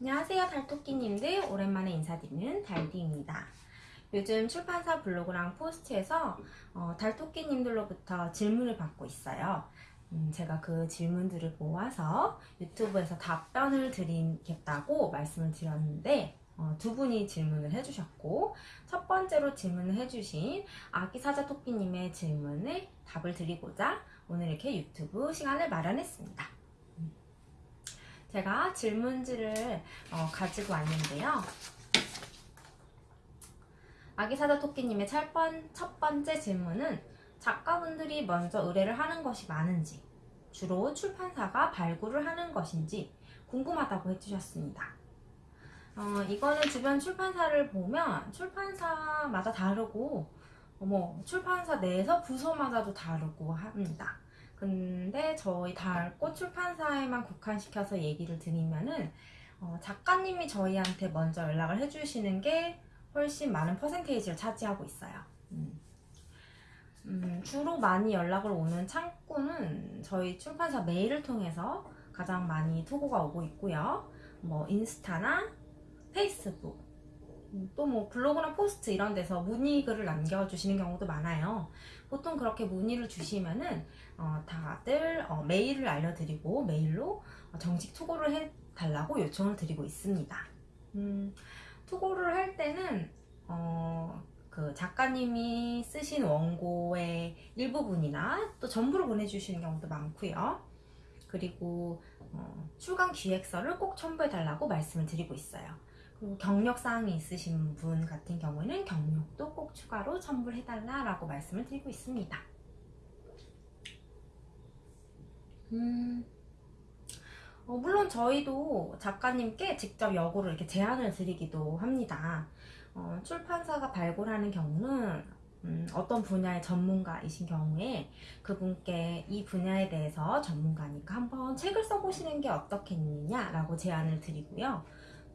안녕하세요 달토끼님들. 오랜만에 인사드리는 달디입니다. 요즘 출판사 블로그랑 포스트에서 어, 달토끼님들로부터 질문을 받고 있어요. 음, 제가 그 질문들을 모아서 유튜브에서 답변을 드리겠다고 말씀을 드렸는데 어, 두 분이 질문을 해주셨고 첫 번째로 질문을 해주신 아기사자 토끼님의 질문에 답을 드리고자 오늘 이렇게 유튜브 시간을 마련했습니다 제가 질문지를 어, 가지고 왔는데요. 아기사자 토끼님의 첫, 번째 질문은 작가분들이 먼저 의뢰를 하는 것이 많은지 주로 출판사가 발굴을 하는 것인지 궁금하다고 해주셨습니다. 어, 이거는 주변 출판사를 보면 출판사마다 다르고 어, 뭐 출판사 내에서 부서마다도 다르고 합니다. 근데 저희 달꽃 출판사에만 국한시켜서 얘기를 드리면은 어, 작가님이 저희한테 먼저 연락을 해주시는 게 훨씬 많은 퍼센테이지를 차지하고 있어요. 음. 음, 주로 많이 연락을 오는 창구는 저희 출판사 메일을 통해서 가장 많이 투고가 오고 있고요. 뭐 인스타나 페이스북 음, 또뭐 블로그나 포스트 이런 데서 문의글을 남겨주시는 경우도 많아요. 보통 그렇게 문의를 주시면은 어, 다들 어, 메일을 알려드리고 메일로 정식 투고를 해달라고 요청을 드리고 있습니다. 음, 투고를 할 때는 어, 그 작가님이 쓰신 원고의 일부분이나 또 전부를 보내주시는 경우도 많고요. 그리고 어, 출간 기획서를 꼭 첨부해 달라고 말씀을 드리고 있어요. 그리고 경력사항이 있으신 분 같은 경우에는 경력도 꼭 추가로 첨부를 해달라고 말씀을 드리고 있습니다. 음, 어, 물론 저희도 작가님께 직접 여고를 이렇게 제안을 드리기도 합니다. 어, 출판사가 발굴하는 경우는 음, 어떤 분야의 전문가이신 경우에 그분께 이 분야에 대해서 전문가니까 한번 책을 써보시는 게 어떻겠느냐라고 제안을 드리고요.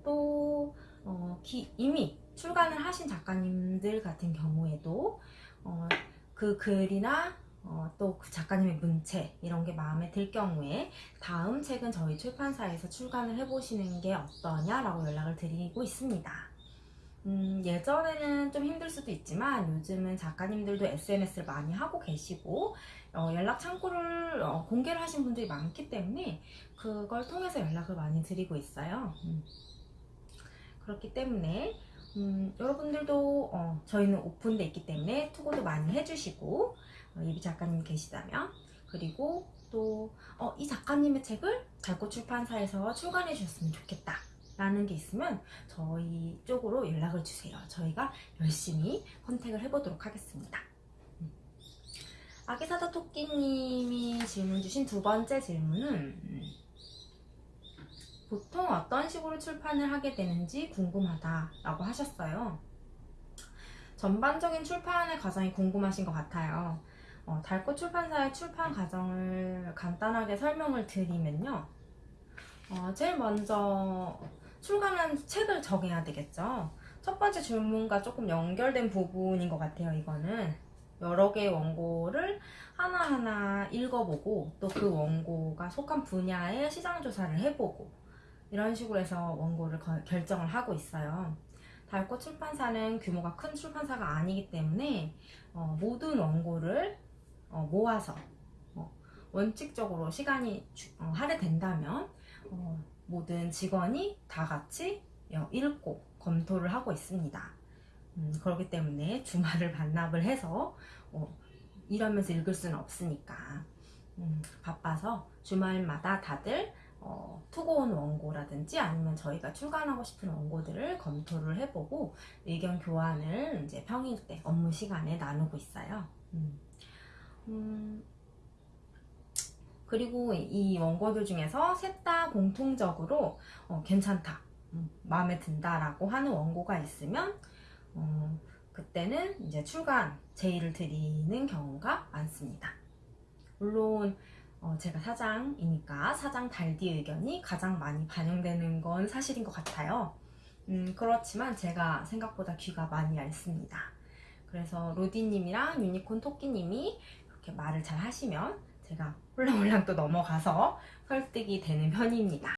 또 어, 기, 이미 출간을 하신 작가님들 같은 경우에도 어, 그 글이나 어, 또 그 작가님의 문체 이런 게 마음에 들 경우에 다음 책은 저희 출판사에서 출간을 해보시는 게 어떠냐라고 연락을 드리고 있습니다. 음, 예전에는 좀 힘들 수도 있지만 요즘은 작가님들도 SNS를 많이 하고 계시고 어, 연락 창구를 어, 공개를 하신 분들이 많기 때문에 그걸 통해서 연락을 많이 드리고 있어요. 음. 그렇기 때문에 음, 여러분들도 어, 저희는 오픈돼 있기 때문에 투고도 많이 해주시고 어, 예비 작가님 계시다면 그리고 또이 어, 작가님의 책을 달꽃 출판사에서 출간해 주셨으면 좋겠다 라는 게 있으면 저희 쪽으로 연락을 주세요 저희가 열심히 컨택을 해보도록 하겠습니다 음. 아기사자 토끼님이 질문 주신 두 번째 질문은 음, 보통 어떤 식으로 출판을 하게 되는지 궁금하다 라고 하셨어요. 전반적인 출판의 과정이 궁금하신 것 같아요. 어, 달꽃 출판사의 출판 과정을 간단하게 설명을 드리면요. 어, 제일 먼저 출간한 책을 정해야 되겠죠. 첫 번째 질문과 조금 연결된 부분인 것 같아요, 이거는. 여러 개의 원고를 하나하나 읽어보고 또 그 원고가 속한 분야의 시장 조사를 해보고 이런 식으로 해서 원고를 결정을 하고 있어요. 달꽃 출판사는 규모가 큰 출판사가 아니기 때문에 어, 모든 원고를 어, 모아서 어, 원칙적으로 시간이 주, 어, 할애된다면 어, 모든 직원이 다 같이 어, 읽고 검토를 하고 있습니다. 음, 그렇기 때문에 주말을 반납을 해서 일하면서 읽을 수는 없으니까 음, 바빠서 주말마다 다들 어, 투고 온 원고라든지 아니면 저희가 출간하고 싶은 원고들을 검토를 해보고 의견 교환을 이제 평일 때 업무 시간에 나누고 있어요. 음. 음, 그리고 이 원고들 중에서 셋 다 공통적으로 어, 괜찮다, 음, 마음에 든다라고 하는 원고가 있으면 어, 그때는 이제 출간 제의를 드리는 경우가 많습니다. 물론 어, 제가 사장이니까 사장 달디 의견이 가장 많이 반영되는 건 사실인 것 같아요. 음, 그렇지만 제가 생각보다 귀가 많이 얇습니다. 그래서 로디님이랑 유니콘 토끼님이 그렇게 말을 잘 하시면 제가 홀랑홀랑 또 넘어가서 설득이 되는 편입니다.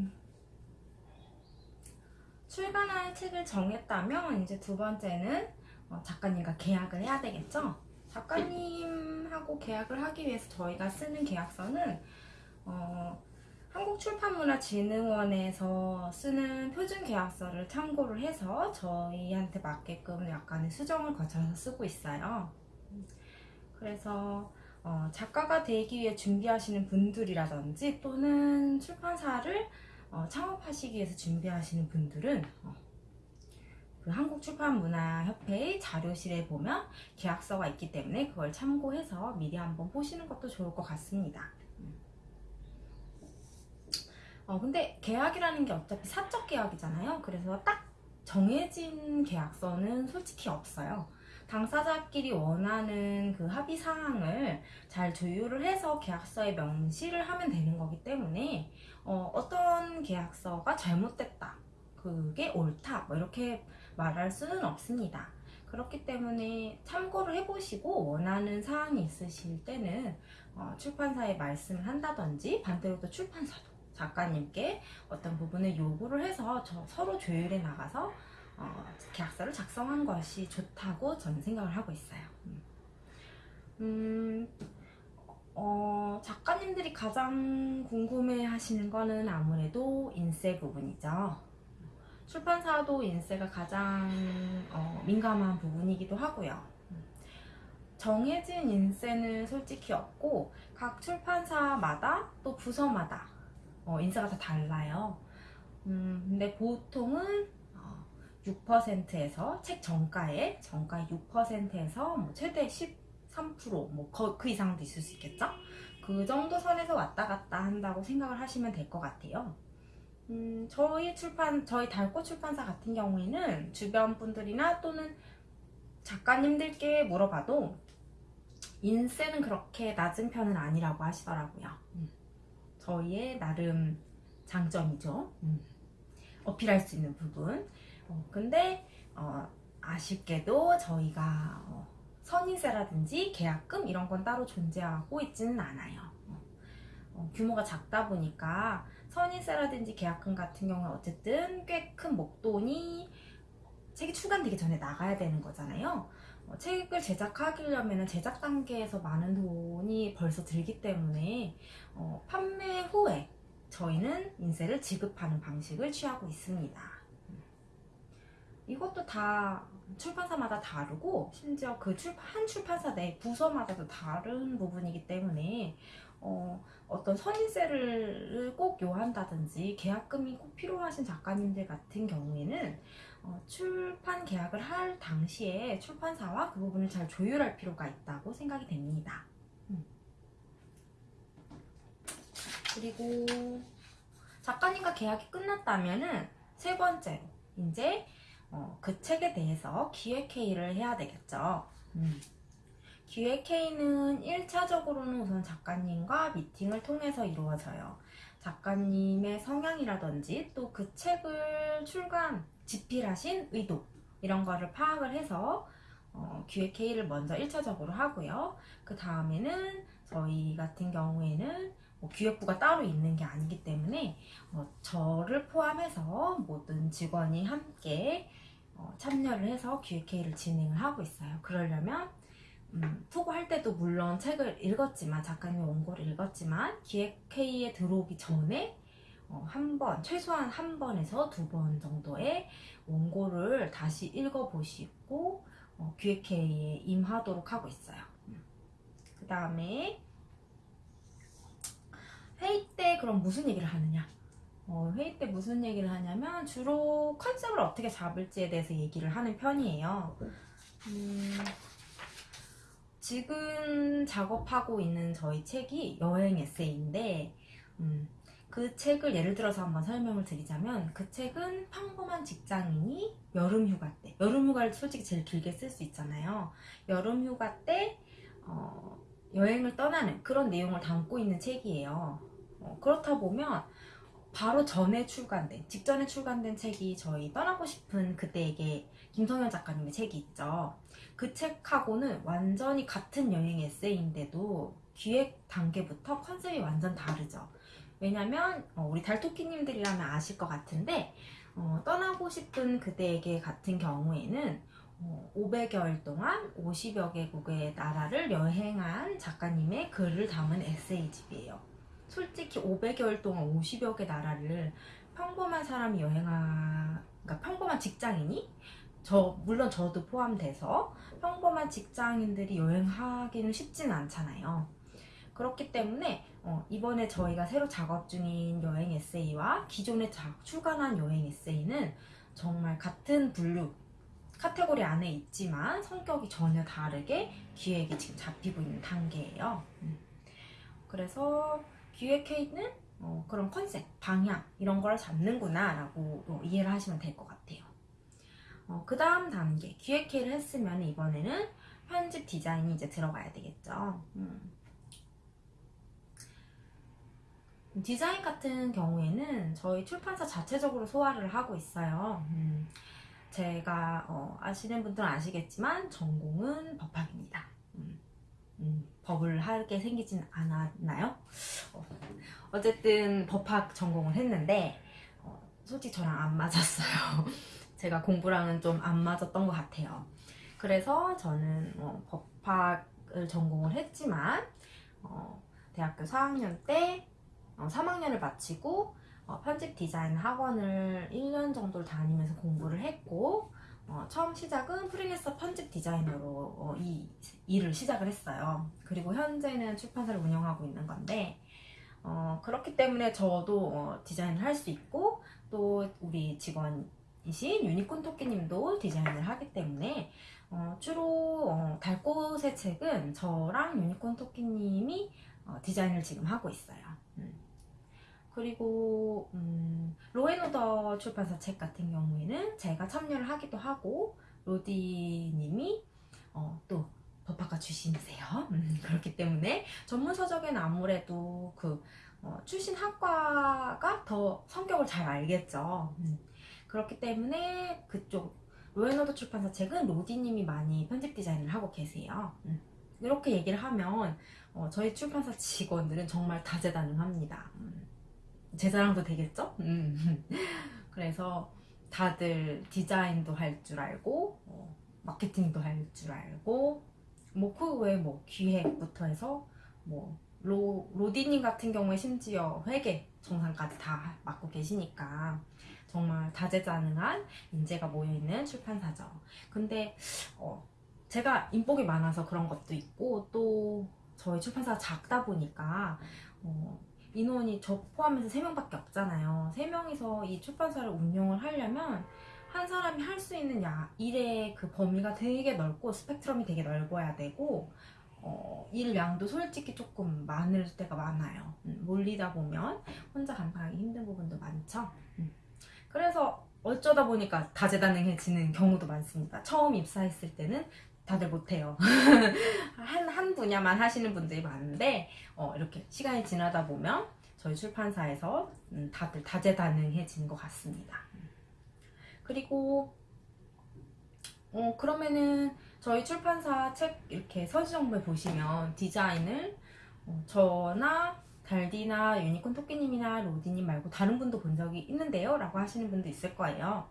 출간할 책을 정했다면 이제 두 번째는 어, 작가님과 계약을 해야 되겠죠. 작가님하고 계약을 하기 위해서 저희가 쓰는 계약서는 어, 한국출판문화진흥원에서 쓰는 표준 계약서를 참고를 해서 저희한테 맞게끔 약간의 수정을 거쳐서 쓰고 있어요. 그래서 어, 작가가 되기 위해 준비하시는 분들이라든지 또는 출판사를 어, 창업하시기 위해서 준비하시는 분들은 어, 그 한국출판문화협회의 자료실에 보면 계약서가 있기 때문에 그걸 참고해서 미리 한번 보시는 것도 좋을 것 같습니다. 어, 근데 계약이라는 게 어차피 사적 계약이잖아요. 그래서 딱 정해진 계약서는 솔직히 없어요. 당사자끼리 원하는 그 합의 사항을 잘 조율을 해서 계약서에 명시를 하면 되는 거기 때문에 어, 어떤 계약서가 잘못됐다. 그게 옳다. 뭐 이렇게 말할 수는 없습니다. 그렇기 때문에 참고를 해보시고 원하는 사항이 있으실 때는 어, 출판사에 말씀을 한다든지 반대로 또 출판사도 작가님께 어떤 부분을 요구를 해서 저 서로 조율해 나가서 어, 계약서를 작성한 것이 좋다고 저는 생각을 하고 있어요. 음, 음, 어, 작가님들이 가장 궁금해 하시는 거는 아무래도 인쇄 부분이죠. 출판사도 인쇄가 가장 어, 민감한 부분이기도 하고요. 정해진 인쇄는 솔직히 없고 각 출판사마다 또 부서마다 어, 인쇄가 다 달라요. 음, 근데 보통은 어, 6%에서 책 정가에 정가 6%에서 뭐 최대 13%뭐 그 이상도 있을 수 있겠죠? 그 정도 선에서 왔다 갔다 한다고 생각을 하시면 될 것 같아요. 음, 저희 출판, 저희 달꽃 출판사 같은 경우에는 주변 분들이나 또는 작가님들께 물어봐도 인세는 그렇게 낮은 편은 아니라고 하시더라고요. 음, 저희의 나름 장점이죠. 음, 어필할 수 있는 부분. 어, 근데 어, 아쉽게도 저희가 어, 선인세라든지 계약금 이런 건 따로 존재하고 있지는 않아요. 어, 어, 규모가 작다 보니까 선인세라든지 계약금 같은 경우는 어쨌든 꽤 큰 목돈이 책이 출간되기 전에 나가야 되는 거잖아요. 어, 책을 제작하려면 제작 단계에서 많은 돈이 벌써 들기 때문에 어, 판매 후에 저희는 인세를 지급하는 방식을 취하고 있습니다. 이것도 다 출판사마다 다르고 심지어 그 출판, 한 출판사 내 부서마다도 다른 부분이기 때문에 어, 어떤 선인세를 꼭 요한다든지 계약금이 꼭 필요하신 작가님들 같은 경우에는 어, 출판 계약을 할 당시에 출판사와 그 부분을 잘 조율할 필요가 있다고 생각이 됩니다. 음. 그리고 작가님과 계약이 끝났다면은 세 번째로 이제 어, 그 책에 대해서 기획회의를 해야 되겠죠. 음. 기획회의는 1차적으로는 우선 작가님과 미팅을 통해서 이루어져요. 작가님의 성향이라든지 또 그 책을 출간, 집필하신 의도 이런 거를 파악을 해서 어, 기획회의를 먼저 1차적으로 하고요. 그 다음에는 저희 같은 경우에는 뭐 기획부가 따로 있는 게 아니기 때문에 어, 저를 포함해서 모든 직원이 함께 어, 참여를 해서 기획회의를 진행을 하고 있어요. 그러려면 음, 투고할 때도 물론 책을 읽었지만 작가님 원고를 읽었지만 기획회의에 들어오기 전에 어, 한 번, 최소한 한 번에서 두 번 정도의 원고를 다시 읽어보시고 어, 기획회의에 임하도록 하고 있어요. 그 다음에 회의 때 그럼 무슨 얘기를 하느냐? 어, 회의 때 무슨 얘기를 하냐면 주로 컨셉을 어떻게 잡을지에 대해서 얘기를 하는 편이에요. 음, 지금 작업하고 있는 저희 책이 여행 에세이인데 음, 그 책을 예를 들어서 한번 설명을 드리자면 그 책은 평범한 직장인이 여름 휴가 때 여름 휴가를 솔직히 제일 길게 쓸 수 있잖아요 여름 휴가 때 어, 여행을 떠나는 그런 내용을 담고 있는 책이에요 어, 그렇다 보면 바로 전에 출간된 직전에 출간된 책이 저희 떠나고 싶은 그때에게 김성현 작가님의 책이 있죠 그 책하고는 완전히 같은 여행 에세이인데도 기획 단계부터 컨셉이 완전 다르죠. 왜냐면 어, 우리 달토끼님들이라면 아실 것 같은데 어, 떠나고 싶은 그대에게 같은 경우에는 어, 500여일 동안 50여 개국의 나라를 여행한 작가님의 글을 담은 에세이집이에요. 솔직히 500여일 동안 50여 개 나라를 평범한 사람이 여행하, 그러니까 평범한 직장인이 저 물론 저도 포함돼서 평범한 직장인들이 여행하기는 쉽지는 않잖아요. 그렇기 때문에 어, 이번에 저희가 새로 작업 중인 여행 에세이와 기존에 자- 출간한 여행 에세이는 정말 같은 분류 카테고리 안에 있지만 성격이 전혀 다르게 기획이 지금 잡히고 있는 단계예요. 음. 그래서 기획 K는 어, 그런 컨셉, 방향 이런 걸 잡는구나 라고 어, 이해를 하시면 될 것 같아요. 어, 그 다음 단계 기획 K를 했으면 이번에는 편집 디자인이 이제 들어가야 되겠죠. 음. 디자인 같은 경우에는 저희 출판사 자체적으로 소화를 하고 있어요. 음, 제가 어, 아시는 분들은 아시겠지만 전공은 법학입니다. 음, 음, 법을 하게 생기진 않았나요? 어, 어쨌든 법학 전공을 했는데 어, 솔직히 저랑 안 맞았어요. 제가 공부랑은 좀 안 맞았던 것 같아요. 그래서 저는 어, 법학을 전공을 했지만 어, 대학교 4학년 때 어, 3학년을 마치고 어, 편집 디자인 학원을 1년 정도를 다니면서 공부를 했고 어, 처음 시작은 프리랜서 편집 디자이너로 어, 이 일을 시작을 했어요. 그리고 현재는 출판사를 운영하고 있는 건데 어, 그렇기 때문에 저도 어, 디자인을 할 수 있고 또 우리 직원이신 유니콘 토끼님도 디자인을 하기 때문에 어, 주로 어, 달꽃의 책은 저랑 유니콘 토끼님이 어, 디자인을 지금 하고 있어요. 음. 그리고 음, 로앤오더 출판사 책 같은 경우에는 제가 참여를 하기도 하고 로디님이 어, 또 법학과 출신이세요. 음, 그렇기 때문에 전문 서적에는 아무래도 그 어, 출신 학과가 더 성격을 잘 알겠죠. 음, 그렇기 때문에 그쪽 로앤오더 출판사 책은 로디님이 많이 편집 디자인을 하고 계세요. 음, 이렇게 얘기를 하면 어, 저희 출판사 직원들은 정말 다재다능합니다. 음, 제 자랑도 되겠죠? 음. 그래서 다들 디자인도 할 줄 알고 어, 마케팅도 할 줄 알고 뭐그 외에 뭐 기획부터 해서 뭐 로, 로디님 같은 경우에 심지어 회계 정상까지 다 맡고 계시니까 정말 다재다능한 인재가 모여있는 출판사죠. 근데 어, 제가 인복이 많아서 그런 것도 있고 또 저희 출판사가 작다 보니까 어, 인원이 저 포함해서 3명밖에 없잖아요. 3명이서 이 출판사를 운영을 하려면 한 사람이 할 수 있는 야, 일의 그 범위가 되게 넓고 스펙트럼이 되게 넓어야 되고 어, 일량도 솔직히 조금 많을 때가 많아요. 음, 몰리다 보면 혼자 감당하기 힘든 부분도 많죠. 음. 그래서 어쩌다 보니까 다재다능해지는 경우도 많습니다. 처음 입사했을 때는 다들 못해요. 한, 한 분야만 하시는 분들이 많은데, 어, 이렇게 시간이 지나다 보면 저희 출판사에서 음, 다들 다재다능해진 것 같습니다. 그리고, 어, 그러면은 저희 출판사 책 이렇게 서지정보에 보시면 디자인을 어, 저나 달디나 유니콘 토끼님이나 로디님 말고 다른 분도 본 적이 있는데요? 라고 하시는 분도 있을 거예요.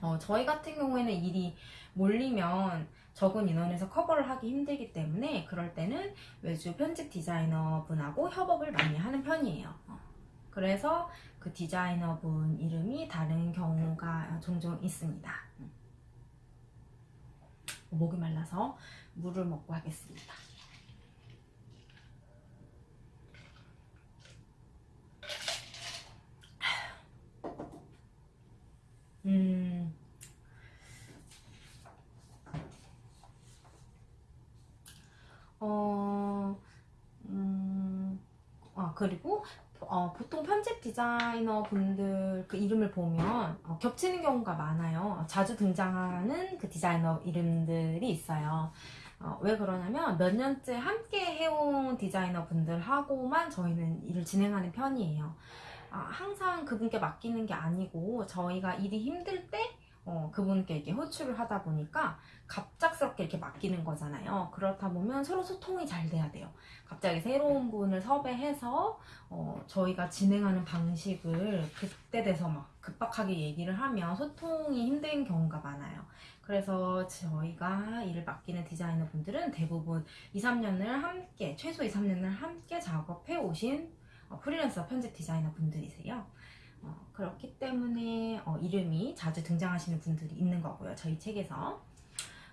어, 저희 같은 경우에는 일이 몰리면 적은 인원에서 커버를 하기 힘들기 때문에 그럴 때는 외주 편집 디자이너 분하고 협업을 많이 하는 편이에요. 어, 그래서 그 디자이너 분 이름이 다른 경우가 종종 있습니다. 음. 목이 말라서 물을 먹고 하겠습니다. 음. 어, 음, 아, 그리고, 어, 보통 편집 디자이너 분들 그 이름을 보면 어, 겹치는 경우가 많아요. 자주 등장하는 그 디자이너 이름들이 있어요. 어, 왜 그러냐면 몇 년째 함께 해온 디자이너 분들하고만 저희는 일을 진행하는 편이에요. 아, 항상 그분께 맡기는 게 아니고 저희가 일이 힘들 때 어, 그분께 이렇게 호출을 하다 보니까 갑작스럽게 이렇게 맡기는 거잖아요. 그렇다 보면 서로 소통이 잘 돼야 돼요. 갑자기 새로운 분을 섭외해서 어, 저희가 진행하는 방식을 그때 돼서 막 급박하게 얘기를 하면 소통이 힘든 경우가 많아요. 그래서 저희가 일을 맡기는 디자이너 분들은 대부분 2, 3년을 함께, 최소 2, 3년을 함께 작업해 오신 어, 프리랜서 편집 디자이너 분들이세요. 어, 그렇기 때문에 어, 이름이 자주 등장하시는 분들이 있는 거고요. 저희 책에서.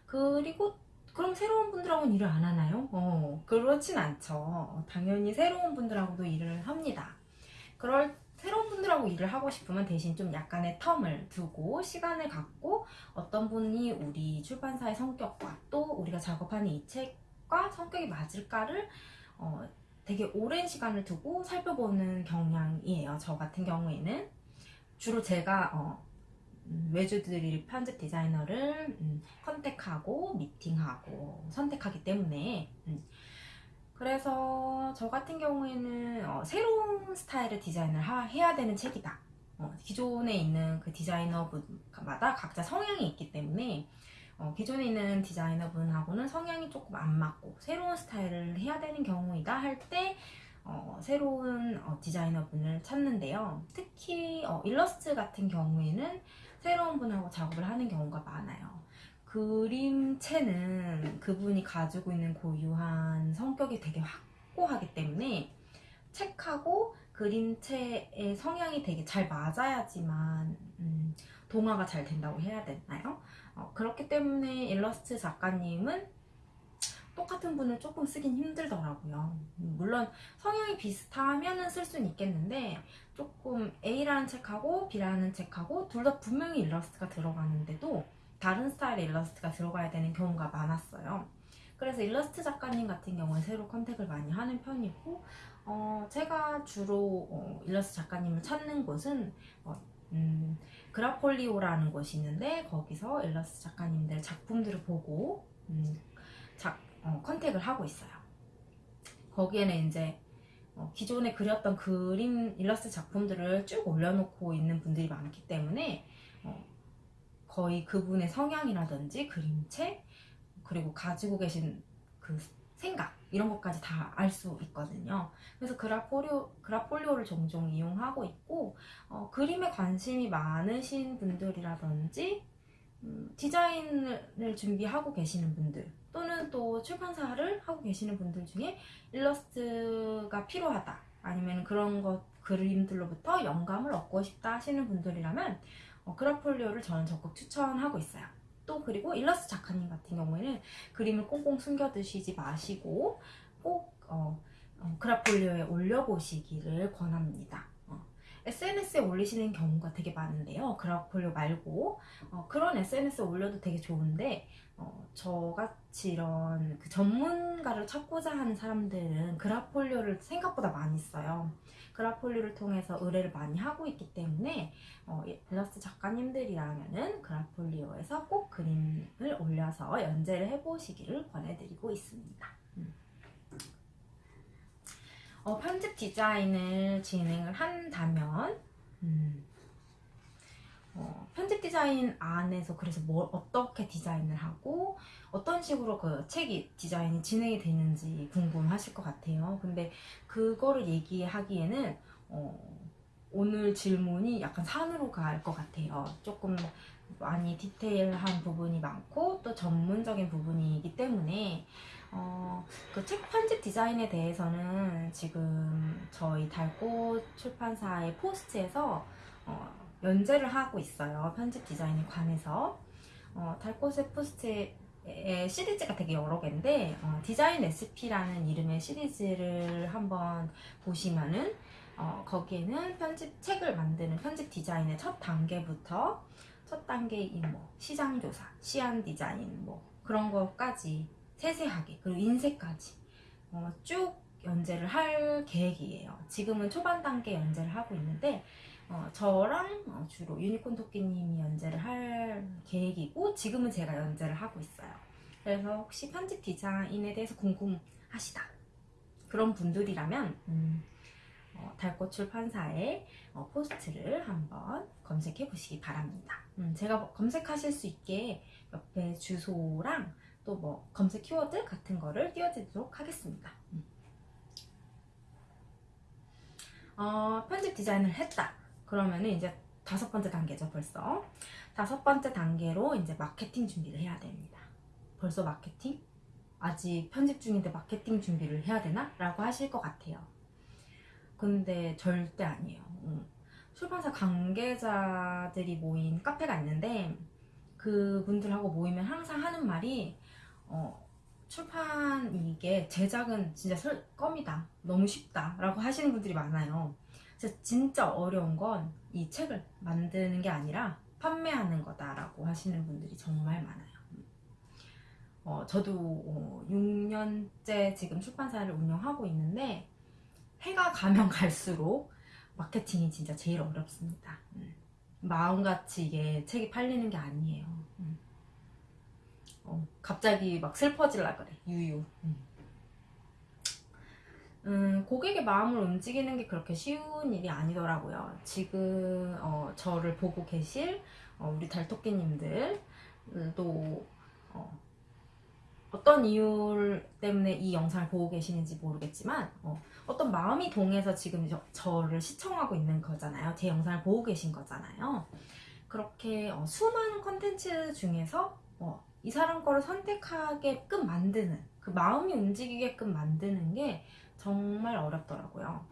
그리고 그럼 새로운 분들하고는 일을 안 하나요? 어, 그렇진 않죠. 당연히 새로운 분들하고도 일을 합니다. 그럴 새로운 분들하고 일을 하고 싶으면 대신 좀 약간의 텀을 두고 시간을 갖고 어떤 분이 우리 출판사의 성격과 또 우리가 작업하는 이 책과 성격이 맞을까를 어, 되게 오랜 시간을 두고 살펴보는 경향이에요. 저 같은 경우에는 주로 제가 어, 음, 외주드릴 편집 디자이너를 음, 컨택하고 미팅하고 선택하기 때문에 음, 그래서 저 같은 경우에는 어, 새로운 스타일의 디자인을 하- 해야 되는 책이다. 어, 기존에 있는 그 디자이너분마다 각자 성향이 있기 때문에 어, 기존에 있는 디자이너분하고는 성향이 조금 안 맞고 새로운 스타일을 해야 되는 경우이다 할때 어, 새로운 어, 디자이너분을 찾는데요. 특히 어, 일러스트 같은 경우에는 새로운 분하고 작업을 하는 경우가 많아요. 그림체는 그분이 가지고 있는 고유한 성격이 되게 확고하기 때문에 책하고 그림체의 성향이 되게 잘 맞아야지만 음, 동화가 잘 된다고 해야 되나요? 어, 그렇기 때문에 일러스트 작가님은 똑같은 분을 조금 쓰긴 힘들더라고요. 음, 물론 성향이 비슷하면은 쓸 수는 있겠는데 조금 A라는 책하고 B라는 책하고 둘 다 분명히 일러스트가 들어가는데도 다른 스타일의 일러스트가 들어가야 되는 경우가 많았어요. 그래서 일러스트 작가님 같은 경우는 새로 contact을 많이 하는 편이고 어, 제가 주로 어, 일러스트 작가님을 찾는 곳은 어, 음, 그라폴리오라는 곳이 있는데 거기서 일러스트 작가님들 작품들을 보고 음, 작, 어, 컨택을 하고 있어요. 거기에는 이제 어, 기존에 그렸던 그림 일러스트 작품들을 쭉 올려놓고 있는 분들이 많기 때문에 어, 거의 그분의 성향이라든지 그림체 그리고 가지고 계신 그 생각 이런 것까지 다 알 수 있거든요. 그래서 그라폴리오, 그라폴리오를 종종 이용하고 있고 어, 그림에 관심이 많으신 분들이라든지 음, 디자인을 준비하고 계시는 분들 또는 또 출판사를 하고 계시는 분들 중에 일러스트가 필요하다 아니면 그런 것 그림들로부터 영감을 얻고 싶다 하시는 분들이라면 어, 그라폴리오를 저는 적극 추천하고 있어요. 또 그리고 일러스트 작가님 같은 경우에는 그림을 꽁꽁 숨겨두시지 마시고 꼭 어, 어, 그라폴리오에 올려보시기를 권합니다. 어, SNS에 올리시는 경우가 되게 많은데요. 그라폴리오 말고 어, 그런 SNS에 올려도 되게 좋은데 어, 저같이 이런 그 전문가를 찾고자 하는 사람들은 그라폴리오를 생각보다 많이 써요. 그라폴리오를 통해서 의뢰를 많이 하고 있기 때문에 어, 일러스트 작가님들이라면은 그라폴리오에서 꼭 그림을 올려서 연재를 해보시기를 권해드리고 있습니다. 음. 어, 편집 디자인을 진행을 한다면 음, 어, 편집 디자인 안에서 그래서 뭘 어떻게 디자인을 하고 어떤 식으로 그 책이 디자인이 진행이 되는지 궁금하실 것 같아요. 근데 그거를 얘기하기에는 어, 오늘 질문이 약간 산으로 갈 것 같아요. 조금 많이 디테일한 부분이 많고 또 전문적인 부분이기 때문에 어, 그 책 편집 디자인에 대해서는 지금 저희 달꽃 출판사의 포스트에서 어, 연재를 하고 있어요. 편집 디자인에 관해서. 어, 달꽃의 포스트에 시리즈가 되게 여러 개인데 어, 디자인 SP라는 이름의 시리즈를 한번 보시면은 어, 거기에는 편집 책을 만드는 편집 디자인의 첫 단계부터 첫 단계 이 뭐 시장 조사, 시안 디자인 뭐 그런 것까지 세세하게 그리고 인쇄까지 어, 쭉 연재를 할 계획이에요. 지금은 초반 단계 연재를 하고 있는데 어, 저랑 어, 주로 유니콘 토끼님이 연재를 할 계획이고 지금은 제가 연재를 하고 있어요. 그래서 혹시 편집 디자인에 대해서 궁금하시다 그런 분들이라면 음, 어, 달꽃 출판사의 어, 포스트를 한번 검색해 보시기 바랍니다. 음, 제가 검색하실 수 있게 옆에 주소랑 또 뭐 검색 키워드 같은 거를 띄워드리도록 하겠습니다. 음. 어, 편집 디자인을 했다. 그러면은 이제 다섯 번째 단계죠, 벌써. 다섯 번째 단계로 이제 마케팅 준비를 해야 됩니다. 벌써 마케팅? 아직 편집 중인데 마케팅 준비를 해야 되나? 라고 하실 것 같아요. 근데 절대 아니에요. 음. 출판사 관계자들이 모인 카페가 있는데 그 분들하고 모이면 항상 하는 말이 어, 출판 이게 제작은 진짜 슬- 껌이다. 너무 쉽다. 라고 하시는 분들이 많아요. 진짜, 어려운 건 이 책을 만드는 게 아니라 판매하는 거다 라고 하시는 분들이 정말 많아요. 어, 저도 어, 6년째 지금 출판사를 운영하고 있는데 해가 가면 갈수록 마케팅이 진짜 제일 어렵습니다. 음. 마음같이 이게 책이 팔리는 게 아니에요. 음. 어, 갑자기 막 슬퍼질라 그래. 유유. 음. 음, 고객의 마음을 움직이는 게 그렇게 쉬운 일이 아니더라고요. 지금 어, 저를 보고 계실 어, 우리 달토끼님들도 어, 어떤 이유 때문에 이 영상을 보고 계시는지 모르겠지만 어, 떤 마음이 동해서 지금 저, 저를 시청하고 있는 거잖아요. 제 영상을 보고 계신 거잖아요. 그렇게 어, 수많은 컨텐츠 중에서 어, 이 사람 거를 선택하게끔 만드는 그 마음이 움직이게끔 만드는 게 정말 어렵더라고요.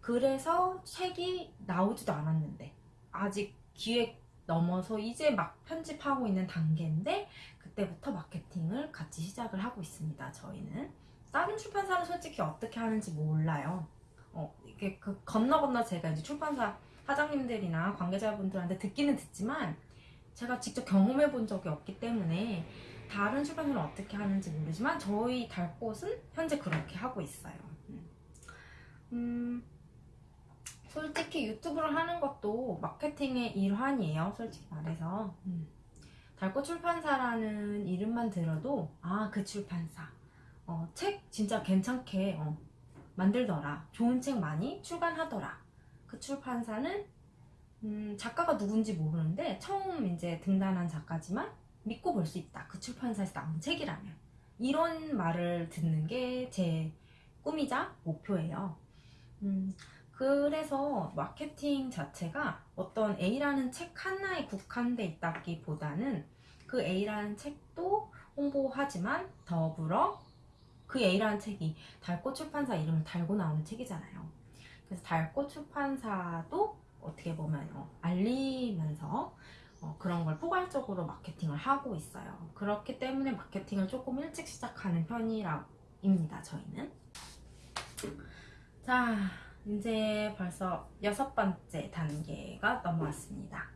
그래서 책이 나오지도 않았는데 아직 기획 넘어서 이제 막 편집하고 있는 단계인데 그때부터 마케팅을 같이 시작을 하고 있습니다. 저희는 다른 출판사는 솔직히 어떻게 하는지 몰라요. 어, 이게 그 건너 건너 제가 이제 출판사 사장님들이나 관계자분들한테 듣기는 듣지만 제가 직접 경험해 본 적이 없기 때문에 다른 출판사는 어떻게 하는지 모르지만 저희 달꽃은 현재 그렇게 하고 있어요. 음. 음, 솔직히 유튜브를 하는 것도 마케팅의 일환이에요. 솔직히 말해서. 음. 달꽃 출판사라는 이름만 들어도 아 그 출판사 어, 책 진짜 괜찮게 어, 만들더라 좋은 책 많이 출간하더라 그 출판사는 음, 작가가 누군지 모르는데 처음 이제 등단한 작가지만 믿고 볼 수 있다. 그 출판사에서 나온 책이라면. 이런 말을 듣는 게 제 꿈이자 목표예요. 음, 그래서 마케팅 자체가 어떤 A라는 책 하나에 국한돼 있다기보다는 그 A라는 책도 홍보하지만 더불어 그 A라는 책이 달꽃 출판사 이름을 달고 나오는 책이잖아요. 그래서 달꽃 출판사도 어떻게 보면 어, 알리면서 어, 그런 걸 포괄적으로 마케팅을 하고 있어요. 그렇기 때문에 마케팅을 조금 일찍 시작하는 편이라입니다. 저희는. 자, 이제 벌써 여섯 번째 단계가 넘어왔습니다.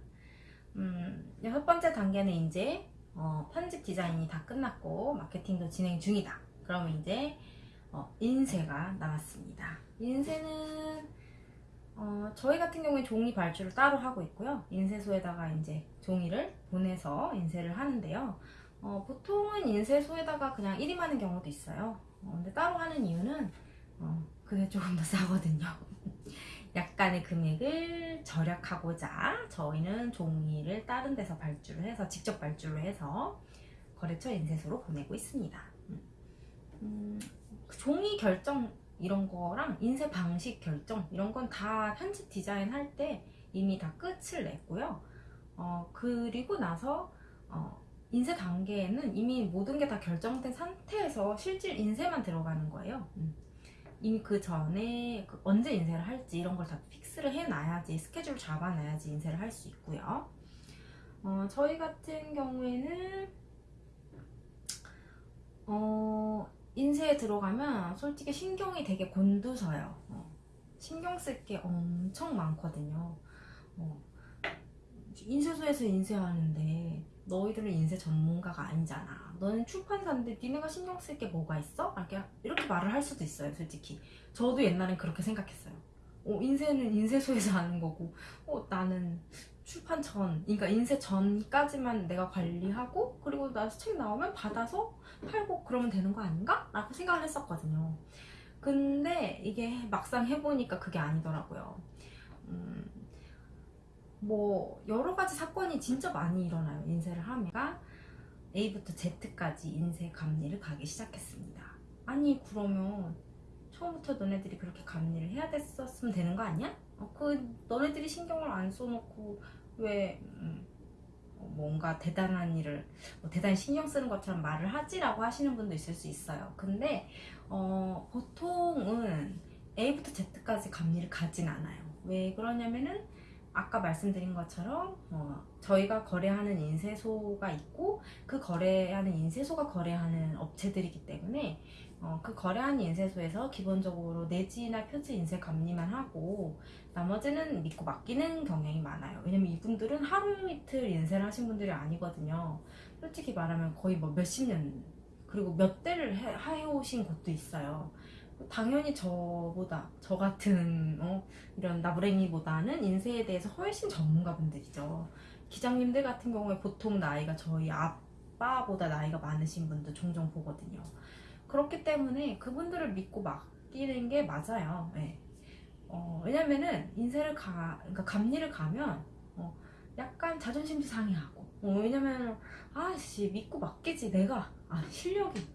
음, 여섯 번째 단계는 이제 어, 편집 디자인이 다 끝났고 마케팅도 진행 중이다. 그러면 이제 어, 인쇄가 남았습니다. 인쇄는 어, 저희 같은 경우에 종이 발주를 따로 하고 있고요. 인쇄소에다가 이제 종이를 보내서 인쇄를 하는데요. 어, 보통은 인쇄소에다가 그냥 일임하는 경우도 있어요. 어, 근데 따로 하는 이유는 어, 그게 조금 더 싸거든요. 약간의 금액을 절약하고자 저희는 종이를 다른 데서 발주를 해서 직접 발주를 해서 거래처 인쇄소로 보내고 있습니다. 음, 그 종이 결정 이런 거랑 인쇄 방식 결정 이런 건 다 편집 디자인 할 때 이미 다 끝을 냈고요. 어, 그리고 나서 어, 인쇄 단계에는 이미 모든 게 다 결정된 상태에서 실질 인쇄만 들어가는 거예요. 음. 이미 그 전에 그 언제 인쇄를 할지 이런 걸 다 fix를 해놔야지 스케줄 잡아놔야지 인쇄를 할 수 있고요. 어, 저희 같은 경우에는 어, 인쇄에 들어가면 솔직히 신경이 되게 곤두서요. 어, 신경 쓸 게 엄청 많거든요. 어, 인쇄소에서 인쇄하는데 너희들은 인쇄 전문가가 아니잖아. 너는 출판사인데 니네가 신경 쓸 게 뭐가 있어? 이렇게, 말을 할 수도 있어요, 솔직히. 저도 옛날엔 그렇게 생각했어요. 어, 인쇄는 인쇄소에서 하는 거고, 어, 나는 출판 전, 그러니까 인쇄 전까지만 내가 관리하고, 그리고 나서 책 나오면 받아서 팔고 그러면 되는 거 아닌가? 라고 생각을 했었거든요. 근데 이게 막상 해보니까 그게 아니더라고요. 음, 뭐 여러 가지 사건이 진짜 많이 일어나요. 인쇄를 하면 A부터 Z까지 인쇄 감리를 가기 시작했습니다. 아니 그러면 처음부터 너네들이 그렇게 감리를 해야 됐었으면 되는 거 아니야? 어, 그 너네들이 신경을 안 써놓고 왜 음, 어, 뭔가 대단한 일을 뭐 대단히 신경 쓰는 것처럼 말을 하지라고 하시는 분도 있을 수 있어요. 근데 어, 보통은 A부터 Z까지 감리를 가진 않아요. 왜 그러냐면은 아까 말씀드린 것처럼 어, 저희가 거래하는 인쇄소가 있고 그 거래하는 인쇄소가 거래하는 업체들이기 때문에 어, 그 거래하는 인쇄소에서 기본적으로 내지나 표지 인쇄 감리만 하고 나머지는 믿고 맡기는 경향이 많아요. 왜냐면 이분들은 하루 이틀 인쇄를 하신 분들이 아니거든요. 솔직히 말하면 거의 뭐 몇십 년 그리고 몇 대를 해, 해오신 곳도 있어요. 당연히 저보다 저 같은 어, 이런 나부랭이보다는 인쇄에 대해서 훨씬 전문가분들이죠. 기장님들 같은 경우에 보통 나이가 저희 아빠보다 나이가 많으신 분도 종종 보거든요. 그렇기 때문에 그분들을 믿고 맡기는 게 맞아요. 네. 어, 왜냐면은 인쇄를 가, 그러니까 감리를 가면 어, 약간 자존심도 상해하고. 어, 왜냐면 아씨 믿고 맡기지 내가. 아 실력이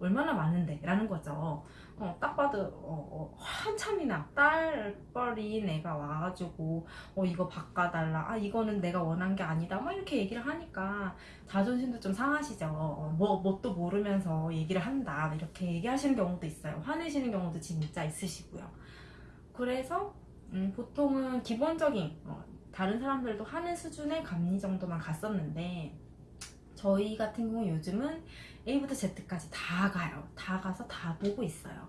얼마나 많은데 라는 거죠. 어, 딱 봐도 어, 어, 한참이나. 딸뻘인 애가 와가지고 어 이거 바꿔달라. 아 이거는 내가 원한 게 아니다. 막 이렇게 얘기를 하니까 자존심도 좀 상하시죠. 어, 뭐 뭣도 모르면서 얘기를 한다. 이렇게 얘기하시는 경우도 있어요. 화내시는 경우도 진짜 있으시고요 그래서 음, 보통은 기본적인 어, 다른 사람들도 하는 수준의 감리 정도만 갔었는데 저희 같은 경우 요즘은 A부터 Z까지 다 가요. 다 가서 다 보고 있어요.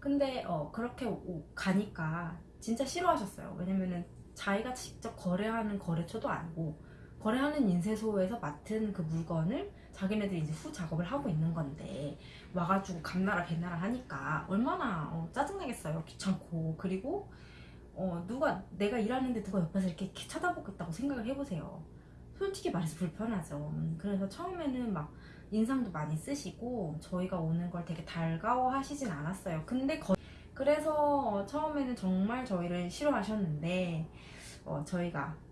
근데 어, 그렇게 오- 가니까 진짜 싫어하셨어요. 왜냐면은 자기가 직접 거래하는 거래처도 아니고 거래하는 인쇄소에서 맡은 그 물건을 자기네들이 이제 후 작업을 하고 있는 건데 와가지고 감나라 개나라 하니까 얼마나 어, 짜증나겠어요. 귀찮고 그리고 어, 누가 내가 일하는데 누가 옆에서 이렇게, 이렇게 쳐다보겠다고 생각을 해보세요. 솔직히 말해서 불편하죠. 음, 그래서 처음에는 막 인상도 많이 쓰시고 저희가 오는 걸 되게 달가워 하시진 않았어요. 근데 거- 그래서 처음에는 정말 저희를 싫어하셨는데 어, 저희가 어,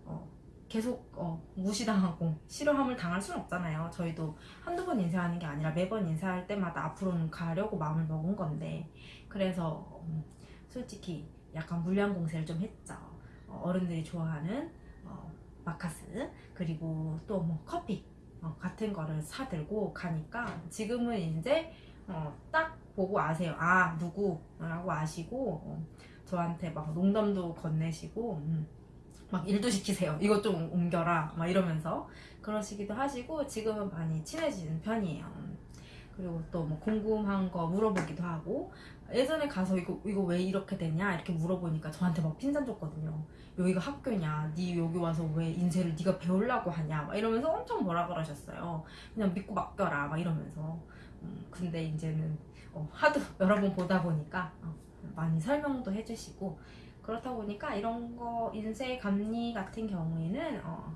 계속 어, 무시당하고 싫어함을 당할 수는 없잖아요. 저희도 한두 번 인쇄하는 게 아니라 매번 인쇄할 때마다 앞으로는 가려고 마음을 먹은 건데 그래서 음, 솔직히 약간 물량 공세를 좀 했죠. 어, 어른들이 좋아하는 어, 마카스 그리고 또 뭐 커피 어, 같은 거를 사들고 가니까 지금은 이제 어, 딱 보고 아세요. 아 누구라고 아시고 어, 저한테 막 농담도 건네시고 음, 막 일도 시키세요. 이것 좀 옮겨라 막 이러면서 그러시기도 하시고 지금은 많이 친해지는 편이에요. 음. 그리고 또 뭐 궁금한 거 물어보기도 하고 예전에 가서 이거 이거 왜 이렇게 되냐 이렇게 물어보니까 저한테 막 핀잔 줬거든요. 여기가 학교냐, 네 여기 와서 왜 인쇄를 네가 배우려고 하냐, 막 이러면서 엄청 뭐라 그러셨어요. 그냥 믿고 맡겨라, 막 이러면서. 음, 근데 이제는 어, 하도 여러 번 보다 보니까 어, 많이 설명도 해주시고 그렇다 보니까 이런 거 인쇄 감리 같은 경우에는 어,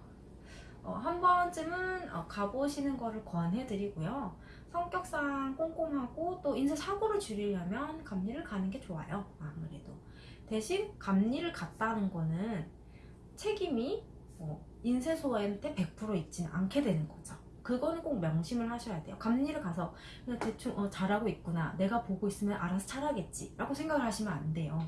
어, 한 번쯤은 어, 가보시는 거를 권해드리고요. 성격상 꼼꼼하고 또 인쇄 사고를 줄이려면 감리를 가는 게 좋아요. 아무래도. 대신 감리를 갔다는 거는 책임이 어, 인쇄소한테 100% 있지는 않게 되는 거죠. 그거는 꼭 명심을 하셔야 돼요. 감리를 가서 그냥 대충 어, 잘하고 있구나. 내가 보고 있으면 알아서 잘하겠지. 라고 생각을 하시면 안 돼요.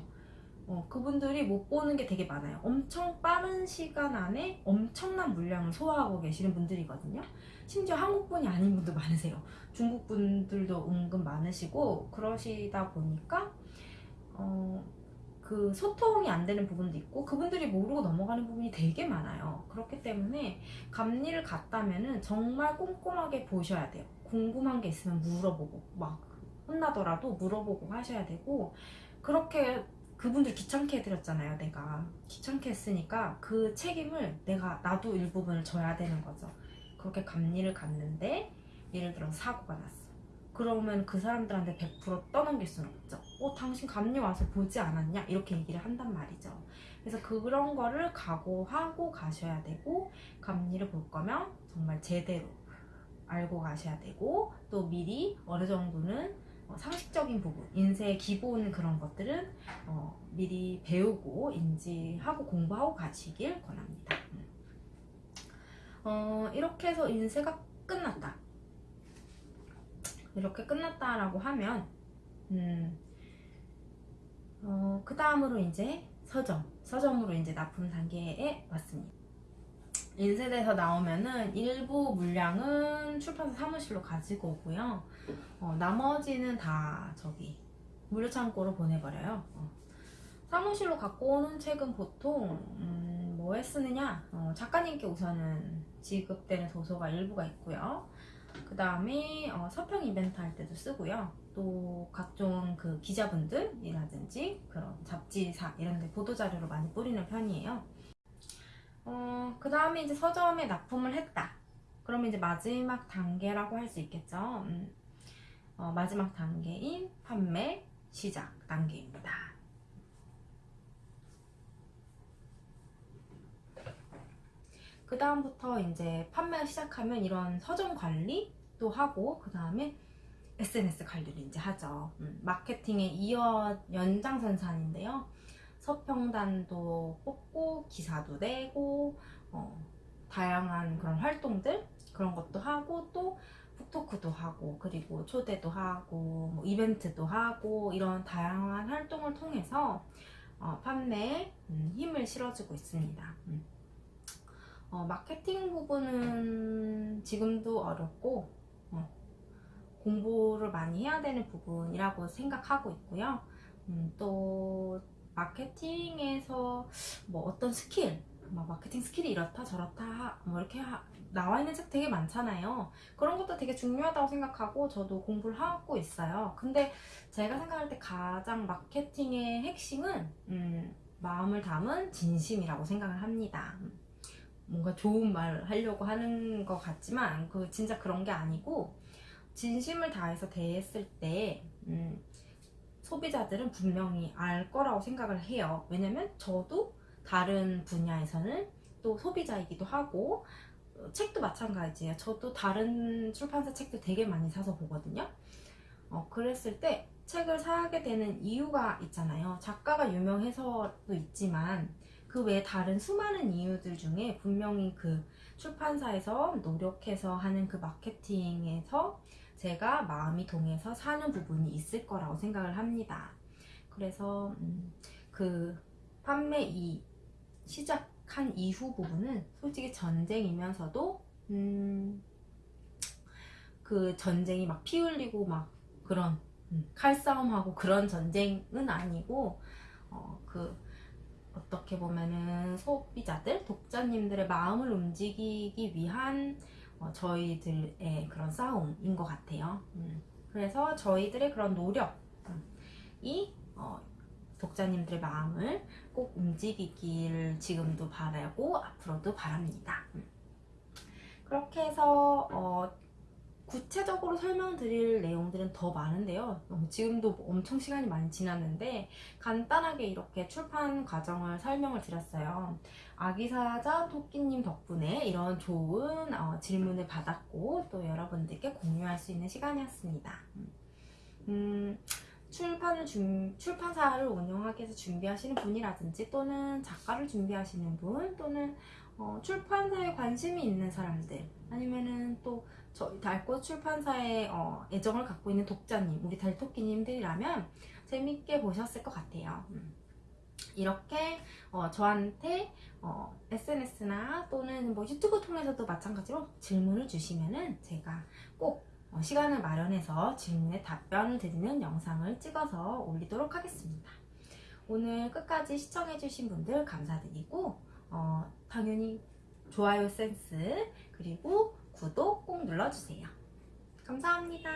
어, 그분들이 못 보는 게 되게 많아요. 엄청 빠른 시간 안에 엄청난 물량을 소화하고 계시는 분들이거든요. 심지어 한국분이 아닌 분도 많으세요. 중국 분들도 은근 많으시고 그러시다 보니까 어, 그 소통이 안 되는 부분도 있고 그분들이 모르고 넘어가는 부분이 되게 많아요. 그렇기 때문에 감리를 갔다면은 정말 꼼꼼하게 보셔야 돼요. 궁금한 게 있으면 물어보고 막 혼나더라도 물어보고 하셔야 되고 그렇게 그분들 귀찮게 해드렸잖아요. 내가 귀찮게 했으니까 그 책임을 내가 나도 일부분을 져야 되는 거죠. 그렇게 감리를 갔는데 예를 들어 서 사고가 났어. 그러면 그 사람들한테 100% 떠넘길 수는 없죠. 어, 당신 감리 와서 보지 않았냐? 이렇게 얘기를 한단 말이죠. 그래서 그런 거를 각오하고 가셔야 되고, 감리를 볼 거면 정말 제대로 알고 가셔야 되고, 또 미리 어느 정도는 어, 상식적인 부분, 인쇄의 기본 그런 것들은 어, 미리 배우고 인지하고 공부하고 가시길 권합니다. 음. 어, 이렇게 해서 인쇄가 끝났다. 이렇게 끝났다라고 하면 음, 어, 그 다음으로 이제 서점, 서점으로 이제 납품 단계에 왔습니다. 인쇄돼서 나오면은 일부 물량은 출판사 사무실로 가지고 오고요. 어, 나머지는 다 저기 물류창고로 보내버려요. 어. 사무실로 갖고 오는 책은 보통 음, 뭐에 쓰느냐? 어, 작가님께 우선은 지급되는 도서가 일부가 있고요. 그 다음에 어, 서평 이벤트 할 때도 쓰고요. 또 각종 그 기자분들이라든지 그런 잡지사 이런 데 보도자료로 많이 뿌리는 편이에요. 어, 그 다음에 이제 서점에 납품을 했다. 그러면 이제 마지막 단계라고 할 수 있겠죠. 음, 어, 마지막 단계인 판매 시작 단계입니다. 그 다음부터 이제 판매를 시작하면 이런 서점 관리도 하고 그 다음에 SNS 관리를 이제 하죠. 음, 마케팅의 이어 연장선상인데요. 서평단도 뽑고 기사도 내고 어, 다양한 그런 활동들 그런 것도 하고 또 북토크도 하고 그리고 초대도 하고 뭐 이벤트도 하고 이런 다양한 활동을 통해서 어, 판매에 음, 힘을 실어주고 있습니다. 음. 어, 마케팅 부분은 지금도 어렵고 어, 공부를 많이 해야 되는 부분이라고 생각하고 있고요. 음, 또 마케팅에서 뭐 어떤 스킬, 뭐 마케팅 skill이 이렇다 저렇다 뭐 이렇게 하- 나와 있는 책 되게 많잖아요. 그런 것도 되게 중요하다고 생각하고 저도 공부를 하고 있어요. 근데 제가 생각할 때 가장 마케팅의 핵심은 음, 마음을 담은 진심이라고 생각을 합니다. 음, 뭔가 좋은 말 하려고 하는 것 같지만 그 진짜 그런 게 아니고 진심을 다해서 대했을 때 음, 소비자들은 분명히 알 거라고 생각을 해요. 왜냐면 저도 다른 분야에서는 또 소비자이기도 하고 어, 책도 마찬가지예요. 저도 다른 출판사 책도 되게 많이 사서 보거든요. 어, 그랬을 때 책을 사게 되는 이유가 있잖아요. 작가가 유명해서도 있지만 그 외에 다른 수많은 이유들 중에 분명히 그 출판사에서 노력해서 하는 그 마케팅에서 제가 마음이 동해서 사는 부분이 있을 거라고 생각을 합니다. 그래서 음, 그 판매 이 시작한 이후 부분은 솔직히 전쟁이면서도 음, 그 전쟁이 막 피 흘리고 막 그런 음, 칼싸움하고 그런 전쟁은 아니고 어, 그 어떻게 보면은 소비자들, 독자님들의 마음을 움직이기 위한 어, 저희들의 그런 싸움인 것 같아요. 음, 그래서 저희들의 그런 노력이 어, 독자님들의 마음을 꼭 움직이길 지금도 바라고 앞으로도 바랍니다. 음. 그렇게 해서 어, 구체적으로 설명드릴 내용들은 더 많은데요. 어, 지금도 엄청 시간이 많이 지났는데 간단하게 이렇게 출판 과정을 설명을 드렸어요. 아기사자 토끼님 덕분에 이런 좋은 어, 질문을 받았고 또 여러분들께 공유할 수 있는 시간이었습니다. 음, 음, 출판을 준, 출판사를 운영하기 위해서 준비하시는 분이라든지 또는 작가를 준비하시는 분 또는 어, 출판사에 관심이 있는 사람들 아니면은 또 저희 달꽃 출판사에 어, 애정을 갖고 있는 독자님 우리 달토끼님들이라면 재밌게 보셨을 것 같아요. 음. 이렇게 어, 저한테 어, SNS나 또는 뭐 유튜브 통해서도 마찬가지로 질문을 주시면은 제가 꼭 어, 시간을 마련해서 질문에 답변을 드리는 영상을 찍어서 올리도록 하겠습니다. 오늘 끝까지 시청해주신 분들 감사드리고 어, 당연히 좋아요 센스 그리고 구독 꼭 눌러주세요. 감사합니다.